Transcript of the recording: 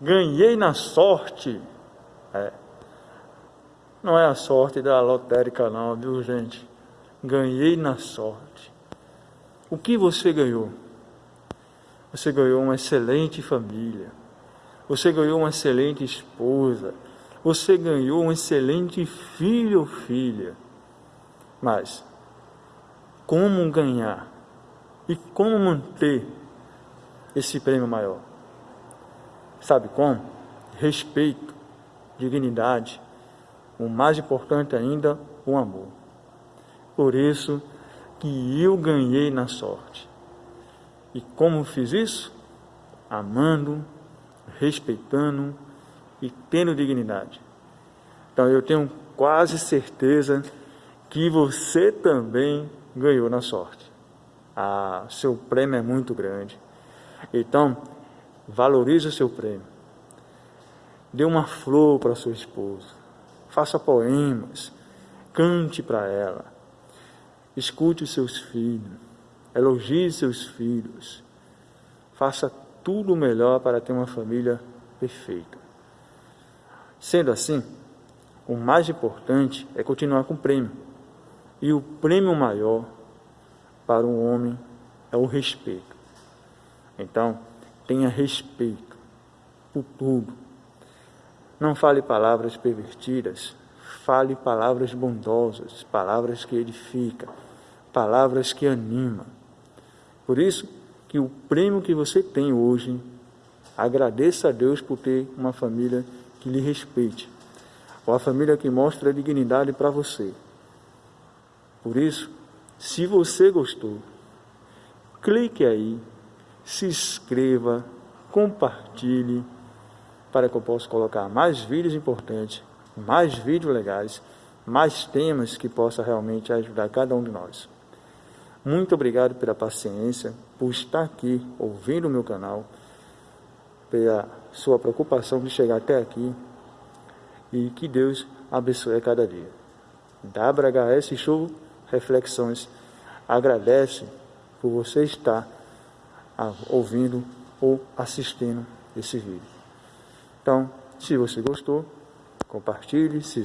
Ganhei na sorte. É. Não é a sorte da lotérica não, viu gente? Ganhei na sorte. O que você ganhou? Você ganhou uma excelente família. Você ganhou uma excelente esposa. Você ganhou um excelente filho ou filha. Mas, como ganhar e como manter esse prêmio maior? Sabe como? Respeito, dignidade, o mais importante ainda, o amor. Por isso que eu ganhei na sorte. E como fiz isso? Amando, respeitando e tendo dignidade. Então eu tenho quase certeza que você também ganhou na sorte. Ah, seu prêmio é muito grande. Então, valorize o seu prêmio. Dê uma flor para sua esposa. Faça poemas. Cante para ela. Escute os seus filhos. Elogie seus filhos. Faça tudo o melhor para ter uma família perfeita. Sendo assim, o mais importante é continuar com o prêmio. E o prêmio maior para um homem é o respeito. Então, tenha respeito por tudo. Não fale palavras pervertidas, fale palavras bondosas, palavras que edificam, palavras que animam. Por isso que o prêmio que você tem hoje, agradeça a Deus por ter uma família que lhe respeite, ou a família que mostra dignidade para você. Por isso, se você gostou, clique aí, se inscreva, compartilhe, para que eu possa colocar mais vídeos importantes, mais vídeos legais, mais temas que possa realmente ajudar cada um de nós. Muito obrigado pela paciência, por estar aqui ouvindo o meu canal, pela sua preocupação de chegar até aqui e que Deus abençoe cada dia. WHS Show reflexões. Agradece por você estar ouvindo ou assistindo esse vídeo. Então, se você gostou, compartilhe, se